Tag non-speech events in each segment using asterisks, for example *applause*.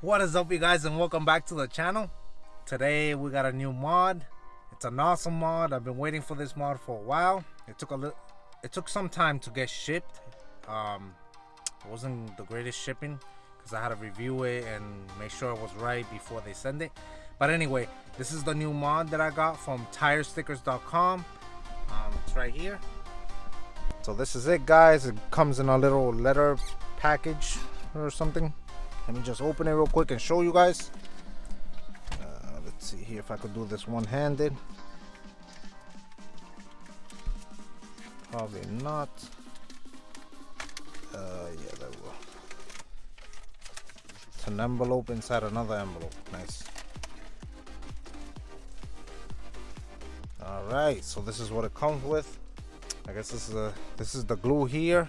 What is up you guys and welcome back to the channel. Today we got a new mod. It's an awesome mod. I've been waiting for this mod for a while. It took a little it took some time to get shipped. Um it wasn't the greatest shipping because I had to review it and make sure it was right before they send it. But anyway, this is the new mod that I got from tirestickers.com. Um, it's right here. So this is it guys. It comes in a little letter package or something. Let me just open it real quick and show you guys. Uh, let's see here if I could do this one-handed. Probably not. Uh, yeah, that will. It's an envelope inside another envelope. Nice. All right, so this is what it comes with. I guess this is a this is the glue here.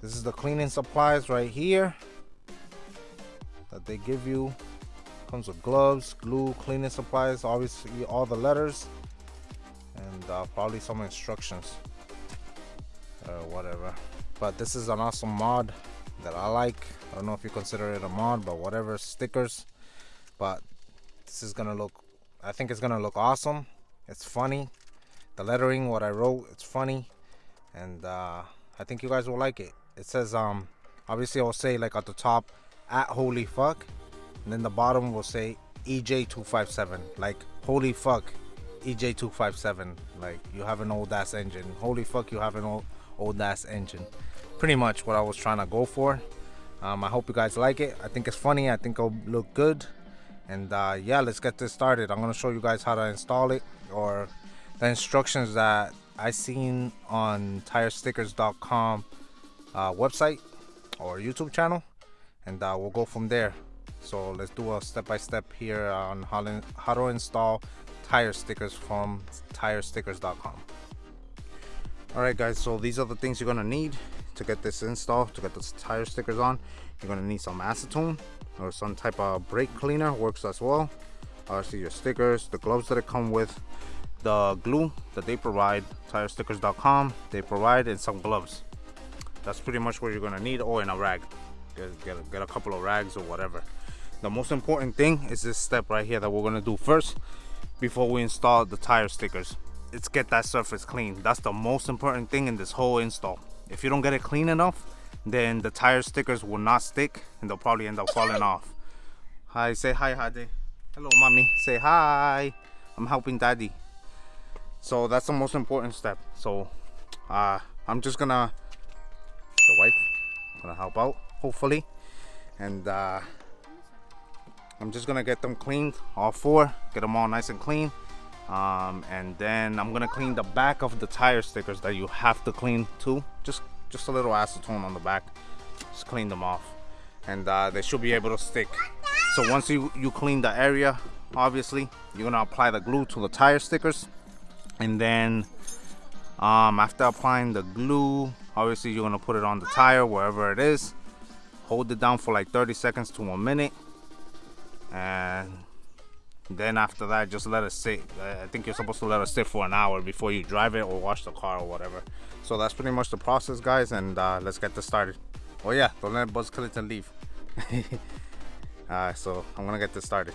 This is the cleaning supplies right here that they give you. Comes with gloves, glue, cleaning supplies, obviously all the letters, and uh, probably some instructions or whatever. But this is an awesome mod that I like. I don't know if you consider it a mod, but whatever, stickers. But this is gonna look, I think it's gonna look awesome. It's funny. The lettering, what I wrote, it's funny. And uh, I think you guys will like it. It says, um, obviously I'll say like at the top, at holy fuck and then the bottom will say EJ257 like holy fuck EJ257 like you have an old ass engine. Holy fuck you have an old, old ass engine. Pretty much what I was trying to go for. Um, I hope you guys like it. I think it's funny. I think it'll look good. And uh, yeah let's get this started. I'm gonna show you guys how to install it or the instructions that I seen on tirestickers.com uh, website or YouTube channel and uh, we'll go from there. So let's do a step-by-step -step here on how to, how to install tire stickers from tirestickers.com all right guys so these are the things you're gonna need to get this installed to get the tire stickers on. You're gonna need some acetone or some type of brake cleaner works as well. Obviously your stickers the gloves that it come with the glue that they provide tirestickers.com they provide and some gloves. That's pretty much what you're gonna need or in a rag get, get, get a couple of rags or whatever. The most important thing is this step right here that we're gonna do first before we install the tire stickers. It's get that surface clean. That's the most important thing in this whole install. If you don't get it clean enough then the tire stickers will not stick and they'll probably end up falling off. Hi say hi Hadi. Hello mommy. Say hi. I'm helping daddy. So that's the most important step. So uh, I'm just gonna the wife gonna help out hopefully. And uh, I'm just gonna get them cleaned all four get them all nice and clean. Um, and then I'm gonna clean the back of the tire stickers that you have to clean too. Just just a little acetone on the back. Just clean them off. And uh, they should be able to stick. So once you you clean the area obviously you're gonna apply the glue to the tire stickers. And then um, after applying the glue obviously you're gonna put it on the tire wherever it is hold it down for like 30 seconds to a minute. And then after that just let it sit. I think you're supposed to let it sit for an hour before you drive it or wash the car or whatever. So that's pretty much the process guys and uh, let's get this started. Oh yeah don't let buzz Killington leave. *laughs* Alright so i'm gonna get this started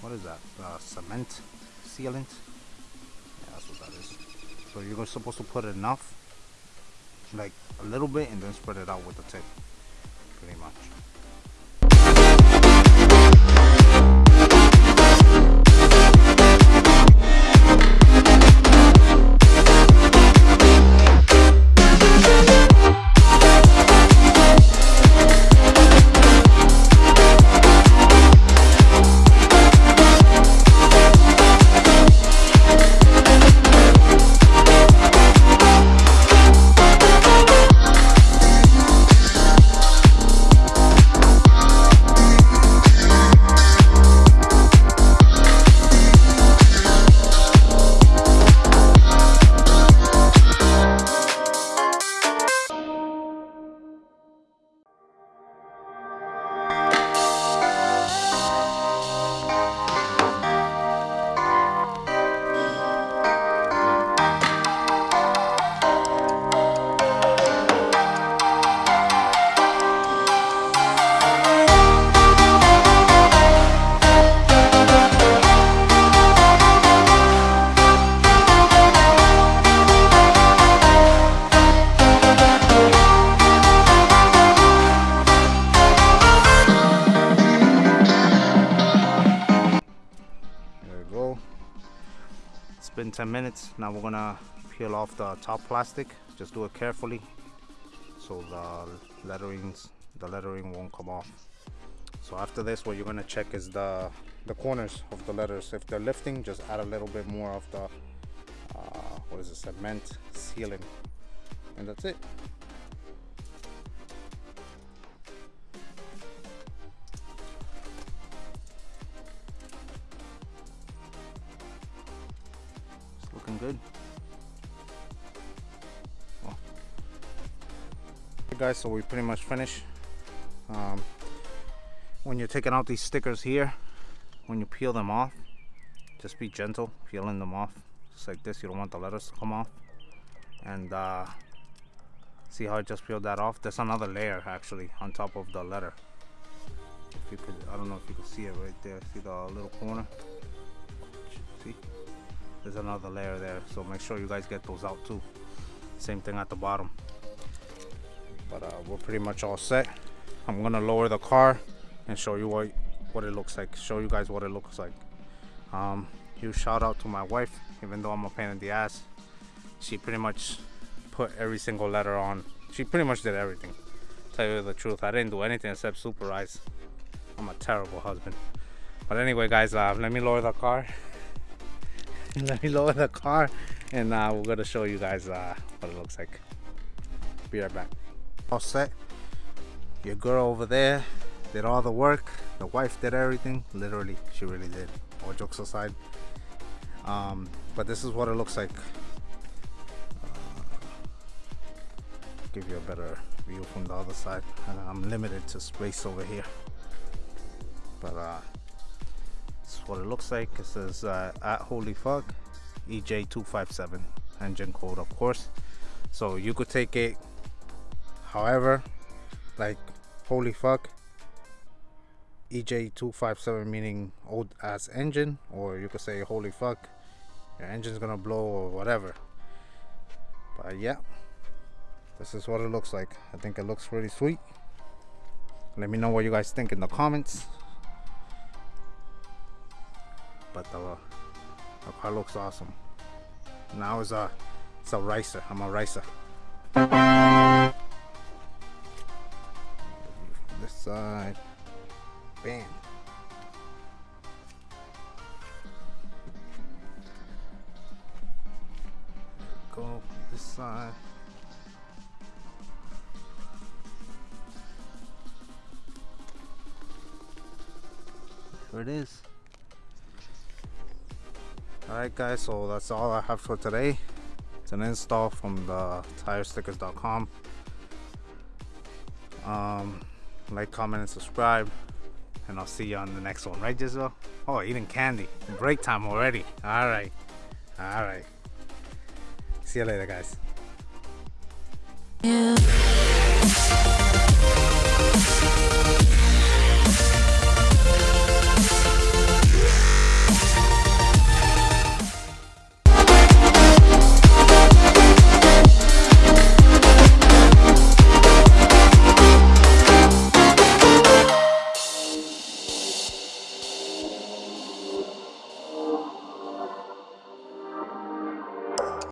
what is that? The cement? Sealant? Yeah that's what that is. So you're supposed to put enough like a little bit and then spread it out with the tip pretty much 10 minutes. Now we're gonna peel off the top plastic. Just do it carefully so the letterings the lettering won't come off. So after this what you're gonna check is the the corners of the letters. If they're lifting just add a little bit more of the uh, what is it cement sealing and that's it good. Well, guys so we pretty much finished. Um, when you're taking out these stickers here when you peel them off just be gentle peeling them off. Just like this you don't want the letters to come off. And uh, see how I just peeled that off? There's another layer actually on top of the letter. If you could I don't know if you can see it right there. See the little corner? See there's another layer there so make sure you guys get those out too. Same thing at the bottom. But uh, we're pretty much all set. I'm gonna lower the car and show you what what it looks like show you guys what it looks like. Um huge shout out to my wife even though i'm a pain in the ass. She pretty much put every single letter on. She pretty much did everything. Tell you the truth i didn't do anything except supervise. I'm a terrible husband. But anyway guys uh, let me lower the car *laughs* let me lower the car and uh, we're gonna show you guys uh, what it looks like. Be right back. All set. Your girl over there did all the work. The wife did everything. Literally she really did. All jokes aside. Um, but this is what it looks like. Uh, give you a better view from the other side. And I'm limited to space over here. But is what it looks like. It says uh, at holy fuck EJ257 engine code of course. So you could take it however like holy fuck EJ257 meaning old ass engine or you could say holy fuck your engine's gonna blow or whatever. But yeah this is what it looks like. I think it looks really sweet. Let me know what you guys think in the comments but the, the car looks awesome now it's a uh, it's a racer I'm a racer this side Bam. Go this side. There it is. Alright guys, so that's all I have for today. It's an install from the tirestickers.com. Um, like, comment, and subscribe and I'll see you on the next one, right, Giselle? Oh, eating candy. Break time already. All right. All right. See you later, guys. Yeah.